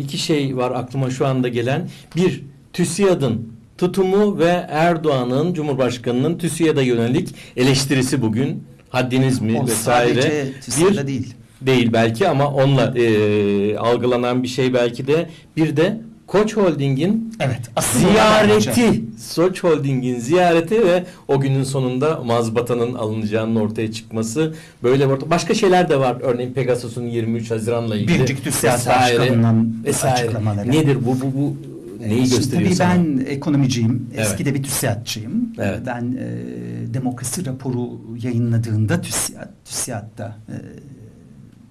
iki şey var aklıma şu anda gelen. Bir, TÜSİAD'ın tutumu ve Erdoğan'ın Cumhurbaşkanı'nın TÜSİAD'a yönelik eleştirisi bugün. Haddiniz mi O vesaire. sadece TÜSİAD'a değil. Değil belki ama onunla e, algılanan bir şey belki de. Bir de Koç Holding'in Evet. ziyareti, Soç Holding'in ziyareti ve o günün sonunda mazbatanın alınacağının ortaya çıkması böyle orta- başka şeyler de var. Örneğin Pegasus'un 23 Haziran'la ilgili Birinci TÜSİAD vesaire, Başkanı'nın açıklamaları. Nedir bu bu bu neyi Şimdi gösteriyor tabii sana? ben ekonomiciyim. Evet. Eski de bir TÜSİAD'çıyım. Evet. Ben e, demokrasi raporu yayınladığında TÜSİAD, TÜSİAD'da e,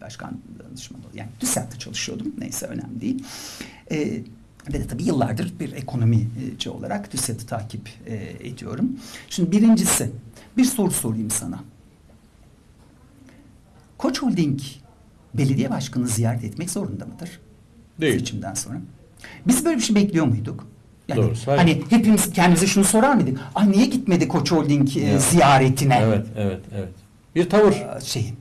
başkan danışmanı yani TÜSİAD'da çalışıyordum. Neyse önemli değil. E, ve de tabii yıllardır bir ekonomici olarak TÜSİAD'ı takip e, ediyorum. Şimdi birincisi bir soru sorayım sana. Koç Holding belediye başkanı ziyaret etmek zorunda mıdır? Değil. Seçimden sonra. Biz böyle bir şey bekliyor muyduk? Yani Doğru, hayır. hani hepimiz kendimize şunu sorar mıydık? Ah niye gitmedi Koç Holding e, ziyaretine? Evet, evet, evet. Bir tavır. Ee, Şeyi.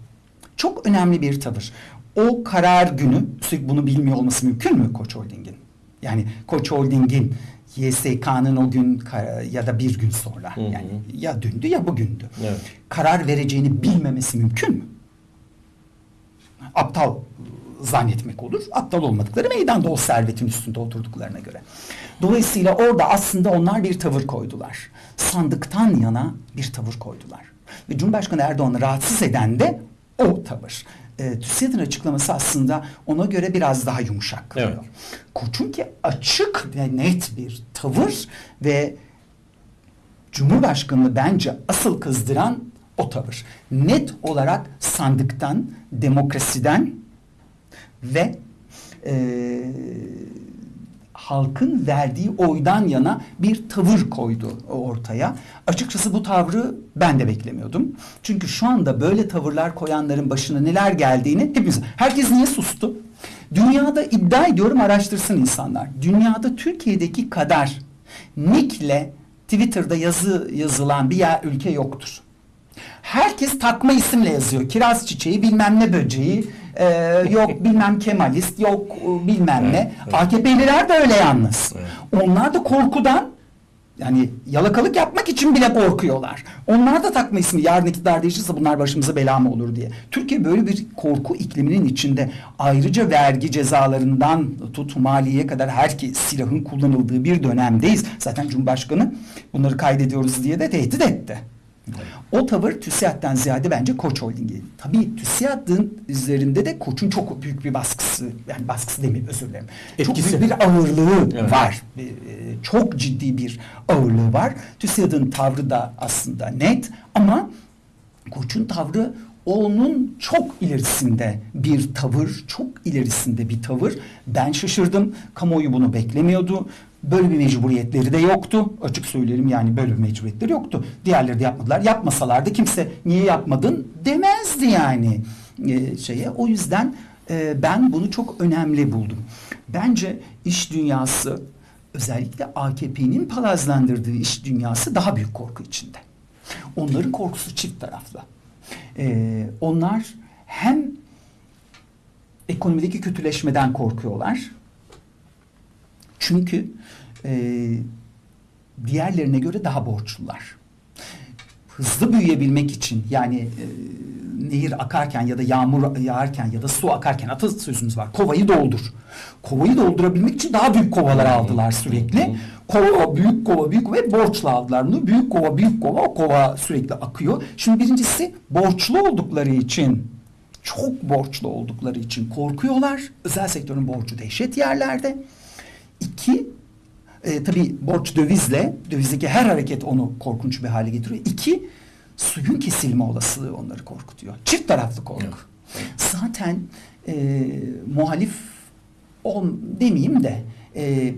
Çok önemli bir tavır. O karar günü sürekli bunu bilmiyor olması mümkün mü Koç Holding'in? Yani Koç Holding'in YSK'nın o gün ya da bir gün sonra Hı hı. yani ya dündü ya bugündü. Evet. Karar vereceğini bilmemesi mümkün mü? Aptal zannetmek olur. Aptal olmadıkları meydanda o servetin üstünde oturduklarına göre. Dolayısıyla orada aslında onlar bir tavır koydular. Sandıktan yana bir tavır koydular. Ve Cumhurbaşkanı Erdoğan'ı rahatsız eden de o tavır. E, TÜSİAD'ın açıklaması aslında ona göre biraz daha yumuşak kalıyor. Evet. Koç'un ki açık ve net bir tavır ve Cumhurbaşkanını bence asıl kızdıran o tavır. Net olarak sandıktan, demokrasiden ve eee, halkın verdiği oydan yana bir tavır koydu ortaya. Açıkçası bu tavrı ben de beklemiyordum. Çünkü şu anda böyle tavırlar koyanların başına neler geldiğini hepimiz... Herkes niye sustu? Dünyada iddia ediyorum araştırsın insanlar. Dünyada Türkiye'deki kadar nickle Twitter'da yazı yazılan bir yer ülke yoktur. Herkes takma isimle yazıyor. Kiraz çiçeği, bilmem ne böceği, e, yok bilmem Kemalist, yok e, bilmem ne. Evet. AKP'liler de öyle yalnız. Evet. Onlar da korkudan yani yalakalık yapmak için bile korkuyorlar. Onlar da takma ismi yarın iktidar değişirse bunlar başımıza bela mı olur diye. Türkiye böyle bir korku ikliminin içinde ayrıca vergi cezalarından tut maliyeye kadar herkes silahın kullanıldığı bir dönemdeyiz. Zaten Cumhurbaşkanı bunları kaydediyoruz diye de tehdit etti. O tavır TÜSİAD'den ziyade bence Koç Holding'i. Tabii TÜSİAD'ın üzerinde de Koç'un çok büyük bir baskısı, yani baskısı demeyeyim özür dilerim. Etkisi. Çok büyük bir ağırlığı Evet. var. E, Çok ciddi bir ağırlığı var. TÜSİAD'ın tavrı da aslında net ama Koç'un tavrı onun çok ilerisinde bir tavır, çok ilerisinde bir tavır. Ben şaşırdım. Kamuoyu bunu beklemiyordu. Böyle bir mecburiyetleri de yoktu. Açık söylerim yani böyle bir mecburiyetleri yoktu. Diğerleri de yapmadılar. Yapmasalardı kimse niye yapmadın demezdi yani e, şeye. O yüzden e, ben bunu çok önemli buldum. Bence iş dünyası özellikle AKP'nin palazlandırdığı iş dünyası daha büyük korku içinde. Onların korkusu çift taraflı. Ee, onlar hem ekonomideki kötüleşmeden korkuyorlar. Çünkü e, diğerlerine göre daha borçlular. Hızlı büyüyebilmek için yani e, nehir akarken ya da yağmur yağarken ya da su akarken atasözümüz var. Kovayı doldur. Kovayı doldurabilmek için daha büyük kovalar aldılar sürekli. Kova, büyük kova, büyük kova ve borçla aldılar bunu. Büyük kova, büyük kova, o kova sürekli akıyor. Şimdi birincisi borçlu oldukları için çok borçlu oldukları için korkuyorlar. Özel sektörün borcu dehşet yerlerde. İki, e, tabii borç dövizle, dövizdeki her hareket onu korkunç bir hale getiriyor. İki, suyun kesilme olasılığı onları korkutuyor. Çift taraflı korku. Zaten e, muhalif ol, demeyeyim de e,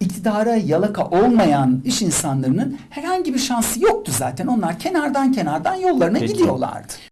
iktidara yalaka olmayan iş insanlarının herhangi bir şansı yoktu zaten. Onlar kenardan kenardan yollarına Peki. gidiyorlardı.